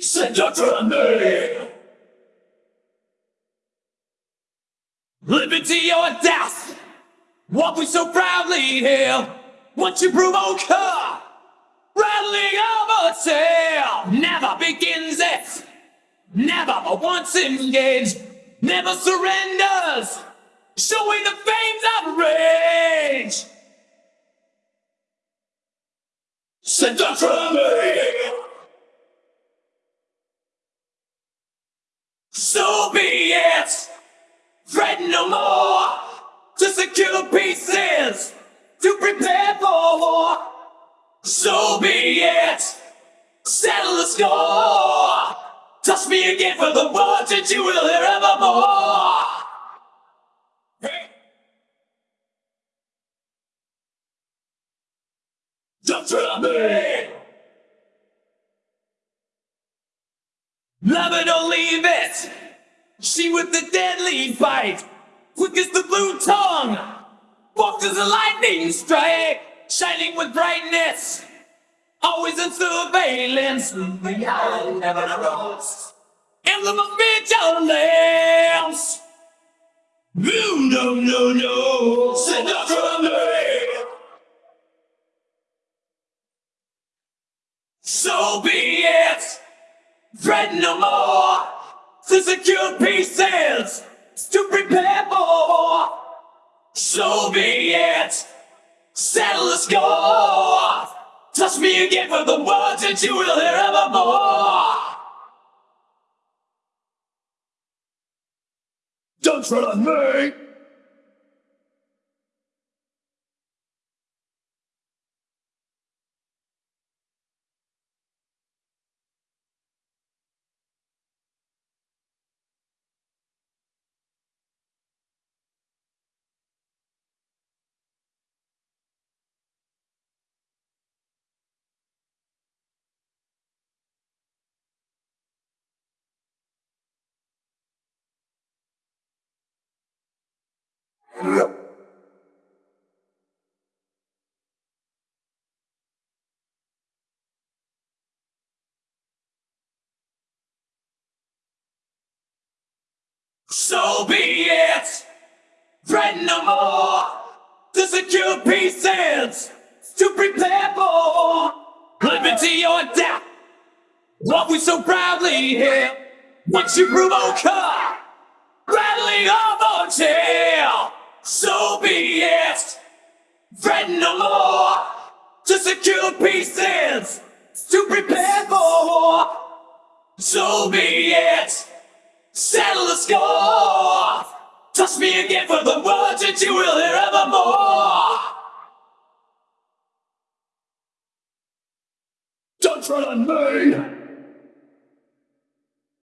Said don't. Liberty or death. What we so proudly hail. Once you provoke her, oh, rattling of a tail. Never begins it. Never but once engaged. Never surrenders. Showing the flames of rage. Said don't try me. So be it. Fret no more. To secure pieces. To prepare for war. So be it. Settle the score. Touch me again for the words that you will hear evermore. Don't try me. Love it or leave it. She with the deadly bite. Quick as the blue tongue. Walked as a lightning strike. Shining with brightness. Always in surveillance. The eye never knows. Emblem of vigilance. No, no, no, no. Send up from me. So be it. Fret no more. To secure pieces. To prepare for. So be it. Settle the score. Touch me again for the words that you will hear evermore. Don't tread on me. So be it. Fret no more. To secure pieces. To prepare for liberty or death. What we so proudly hear. Once you provoke her, rattling tail. It. Fret no more. To secure pieces. To prepare for. war! So be it. Settle the score. Touch me again for the words that you will hear evermore. Don't tread on me.